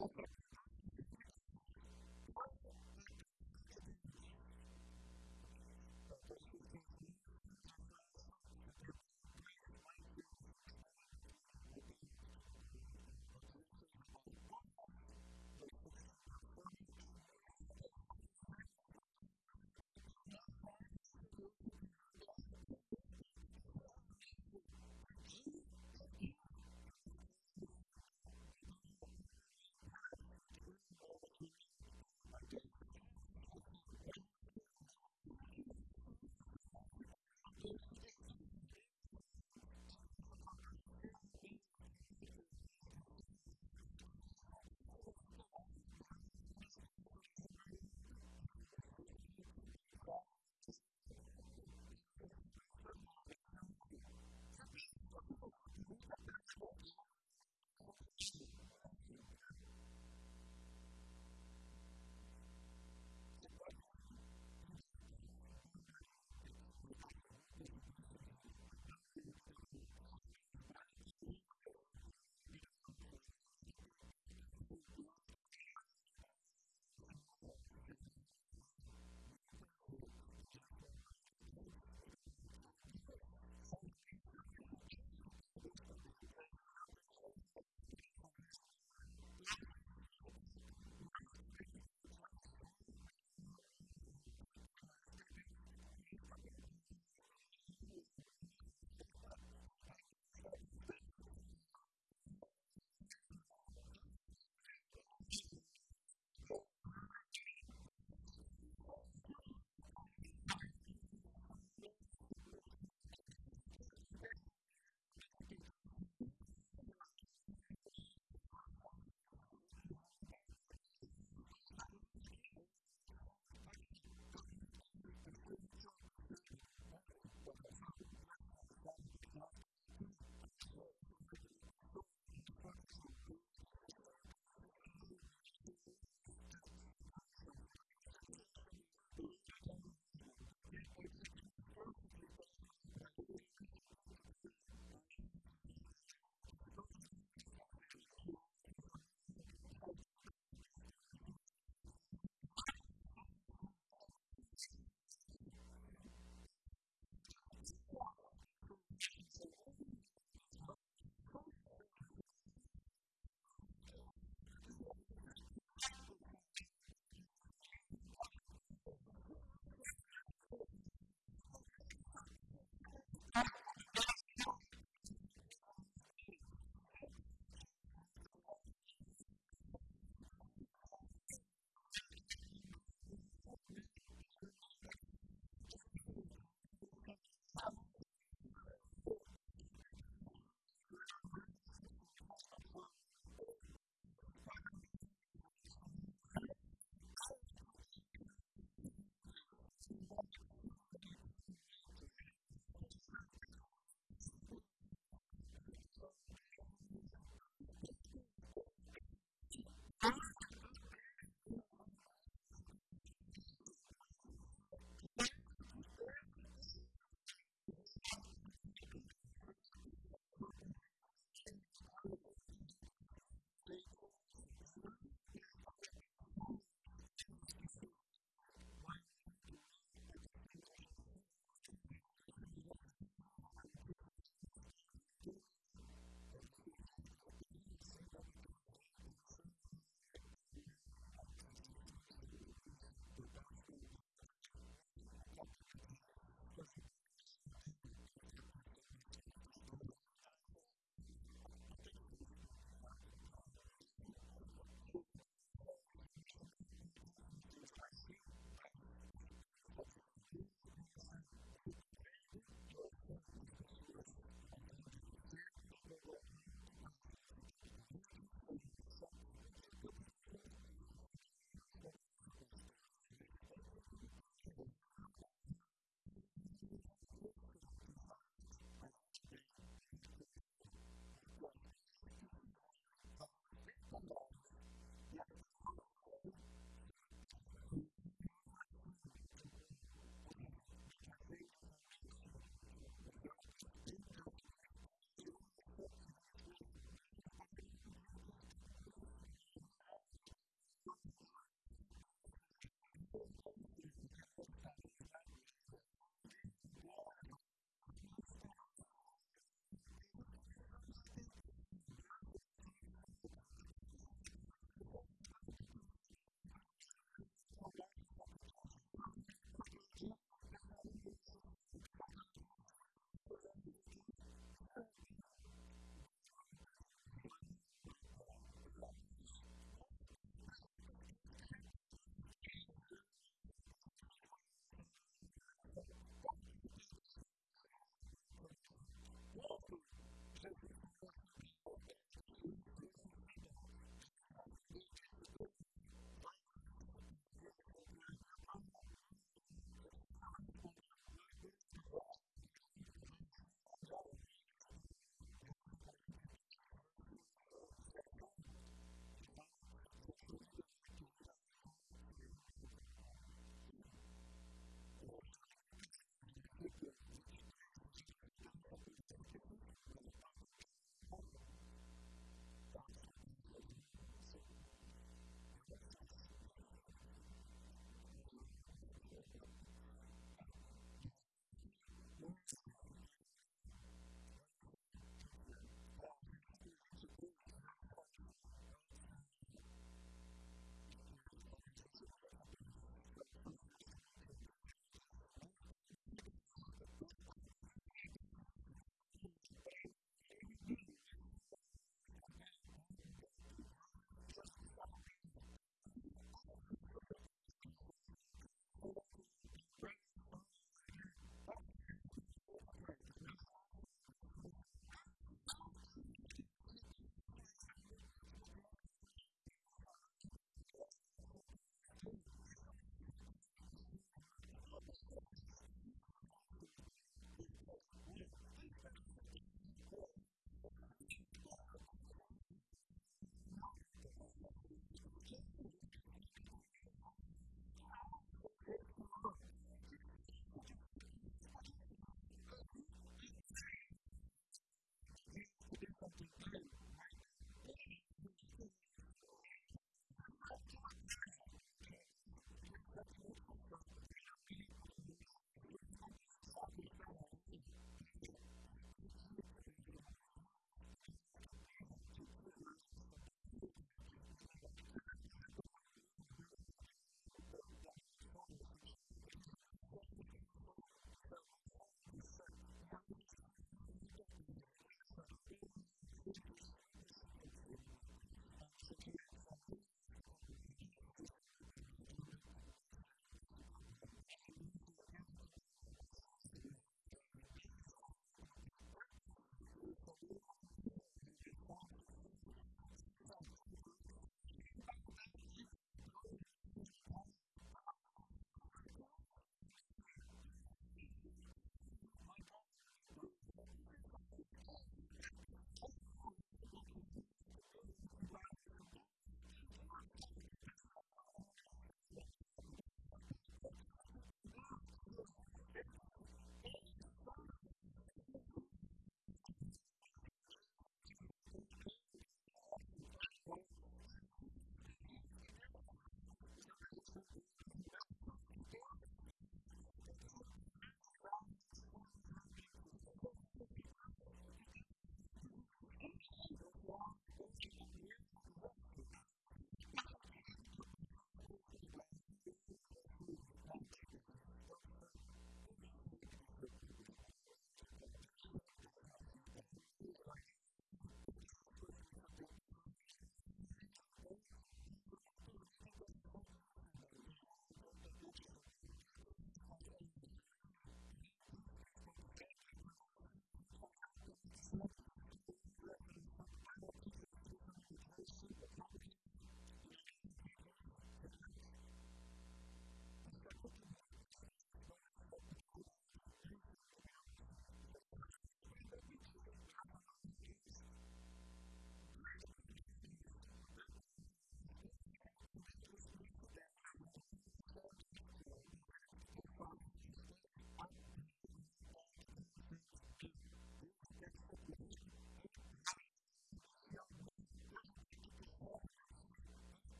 That's what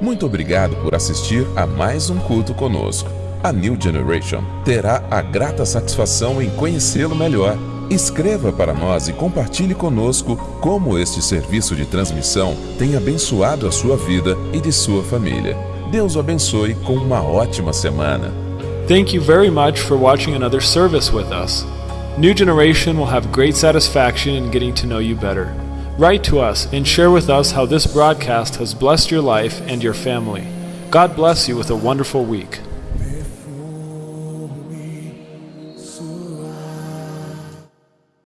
Muito obrigado por assistir a mais um culto conosco. A New Generation terá a grata satisfação em conhecê-lo melhor. Escreva para nós e compartilhe conosco como este serviço de transmissão tem abençoado a sua vida e de sua família. Deus o abençoe com uma ótima semana. Thank you very much for watching another service with us. New Generation will have great satisfaction in getting to know you better. Write to us and share with us how this broadcast has blessed your life and your family. God bless you with a wonderful week.